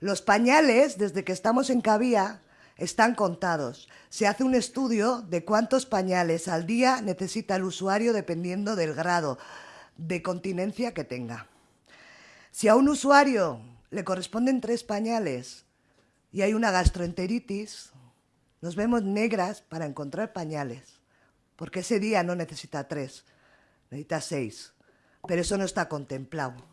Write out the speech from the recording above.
Los pañales, desde que estamos en Cabía, están contados. Se hace un estudio de cuántos pañales al día necesita el usuario dependiendo del grado de continencia que tenga. Si a un usuario le corresponden tres pañales y hay una gastroenteritis, nos vemos negras para encontrar pañales, porque ese día no necesita tres, necesita seis, pero eso no está contemplado.